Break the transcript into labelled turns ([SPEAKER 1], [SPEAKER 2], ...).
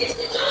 [SPEAKER 1] Yeah.